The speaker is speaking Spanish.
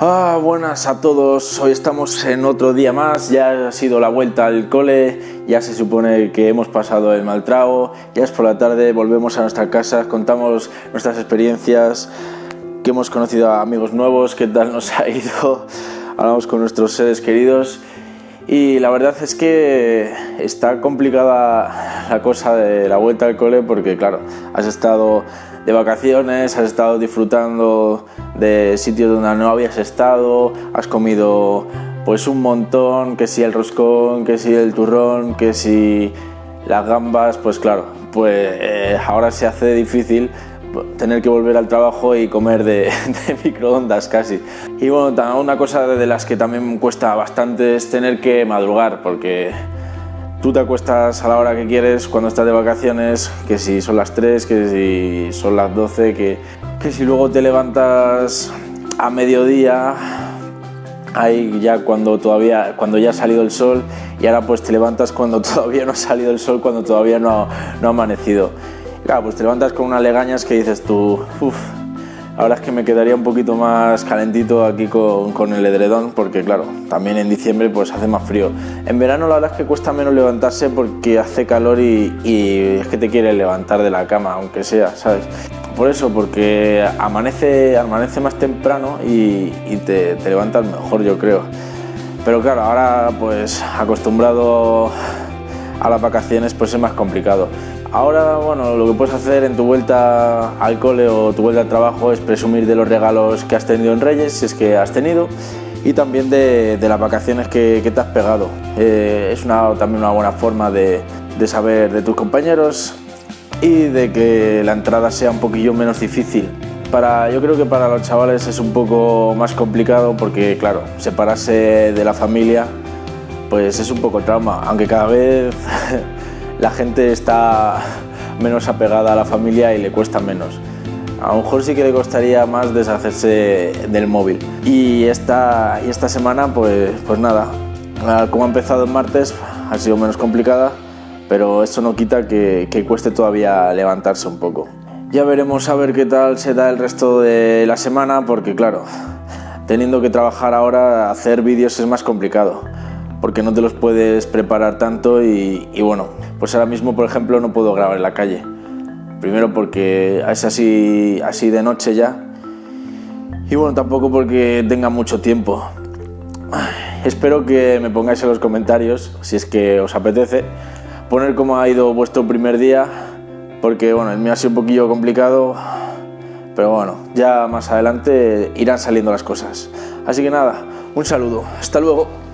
Ah, buenas a todos, hoy estamos en otro día más, ya ha sido la vuelta al cole, ya se supone que hemos pasado el mal trago, ya es por la tarde, volvemos a nuestra casa, contamos nuestras experiencias, que hemos conocido a amigos nuevos, qué tal nos ha ido, hablamos con nuestros seres queridos y la verdad es que está complicada la cosa de la vuelta al cole porque claro, has estado de vacaciones, has estado disfrutando de sitios donde no habías estado, has comido pues un montón, que si el roscón, que si el turrón, que si las gambas, pues claro, pues eh, ahora se hace difícil tener que volver al trabajo y comer de, microondas casi. Y bueno, una cosa de las que también cuesta bastante es tener que madrugar, porque tú te acuestas a la hora que quieres cuando estás de vacaciones, que si son las 3, que si son las 12, que, que si luego te levantas a mediodía, ahí ya cuando todavía cuando ya ha salido el sol y ahora pues te levantas cuando todavía no ha salido el sol, cuando todavía no, no ha amanecido. Claro, pues te levantas con unas legañas que dices tú, uff, ahora es que me quedaría un poquito más calentito aquí con, con, el edredón, porque claro, también en diciembre pues hace más frío. En verano la verdad es que cuesta menos levantarse porque hace calor y, y es que te quieres levantar de la cama, aunque sea, ¿sabes? Por eso, porque amanece, amanece más temprano y, y te, te levantas mejor, yo creo. Pero claro, ahora pues acostumbrado a las vacaciones pues es más complicado. Ahora, bueno, lo que puedes hacer en tu vuelta al cole o tu vuelta al trabajo es presumir de los regalos que has tenido en Reyes, si es que has tenido, y también de, las vacaciones que, te has pegado. Eh, es una, también una buena forma de, saber de tus compañeros y de que la entrada sea un poquillo menos difícil. Para, yo creo que para los chavales es un poco más complicado porque, claro, separarse de la familia pues es un poco trauma, aunque cada vez la gente está menos apegada a la familia y le cuesta menos. A lo mejor sí que le costaría más deshacerse del móvil. Y esta, y esta semana, pues, pues nada, como ha empezado el martes, ha sido menos complicada, pero esto no quita que, que cueste todavía levantarse un poco. Ya veremos a ver qué tal se da el resto de la semana, porque claro, teniendo que trabajar ahora, hacer vídeos es más complicado porque no te los puedes preparar tanto y, bueno, pues ahora mismo por ejemplo no puedo grabar en la calle. Primero porque es así, así de noche ya y bueno, tampoco porque tenga mucho tiempo. Espero que me pongáis en los comentarios, si es que os apetece, poner cómo ha ido vuestro primer día, porque bueno, el mío ha sido un poquillo complicado, pero bueno, ya más adelante irán saliendo las cosas. Así que nada, un saludo, hasta luego.